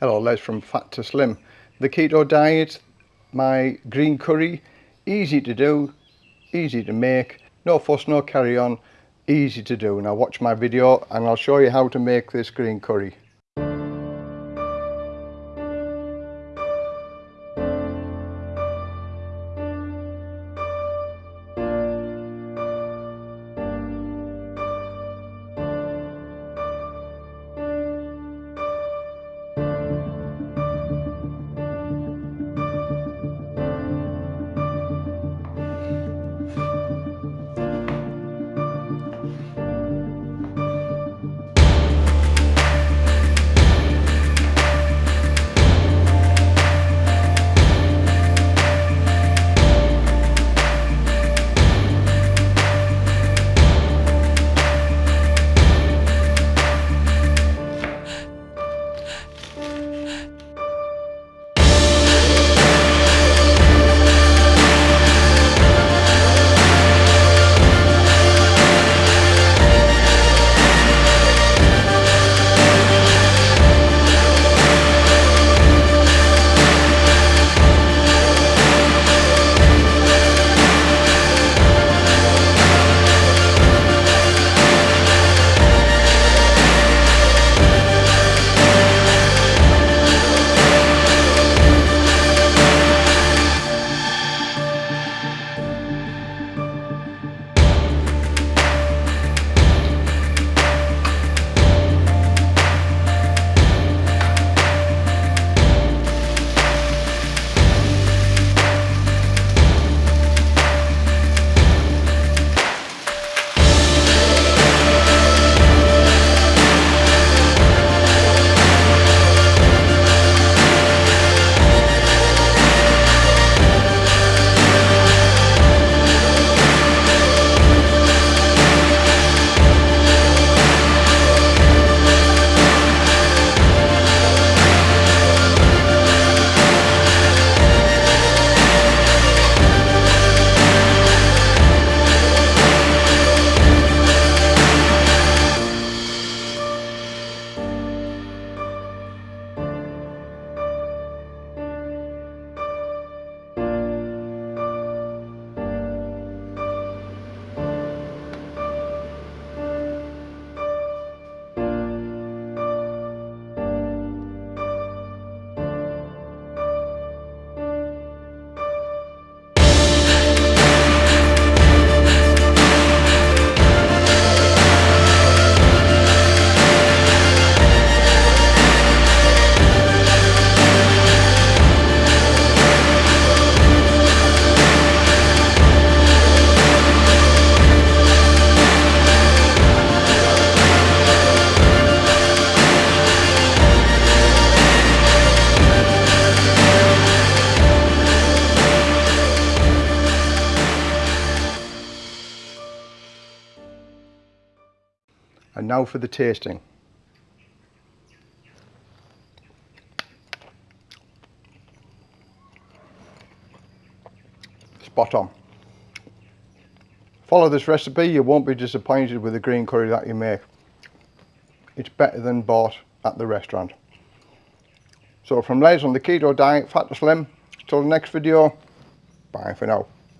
Hello Les from Fat to Slim. The keto diet, my green curry, easy to do, easy to make, no fuss, no carry on, easy to do. Now watch my video and I'll show you how to make this green curry. And now for the tasting. Spot on. Follow this recipe, you won't be disappointed with the green curry that you make. It's better than bought at the restaurant. So from Les on the keto diet, fat to slim, till the next video, bye for now.